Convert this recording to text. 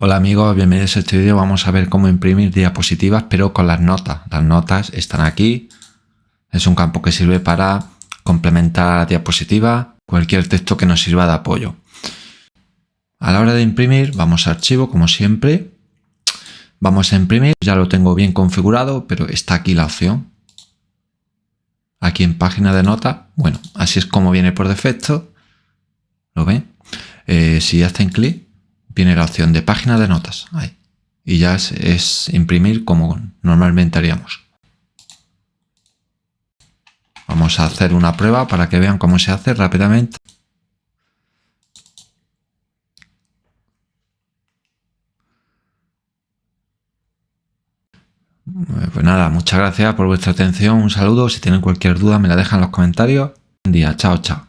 Hola amigos, bienvenidos a este vídeo. Vamos a ver cómo imprimir diapositivas pero con las notas. Las notas están aquí. Es un campo que sirve para complementar la diapositiva, cualquier texto que nos sirva de apoyo. A la hora de imprimir, vamos a archivo como siempre. Vamos a imprimir, ya lo tengo bien configurado, pero está aquí la opción. Aquí en página de nota, bueno, así es como viene por defecto. ¿Lo ven? Eh, si hacen clic, viene la opción de página de notas. Ahí. Y ya es, imprimir como normalmente haríamos. Vamos a hacer una prueba para que vean cómo se hace rápidamente. Pues nada, muchas gracias por vuestra atención, un saludo, si tienen cualquier duda me la dejan en los comentarios. Buen día, chao, chao.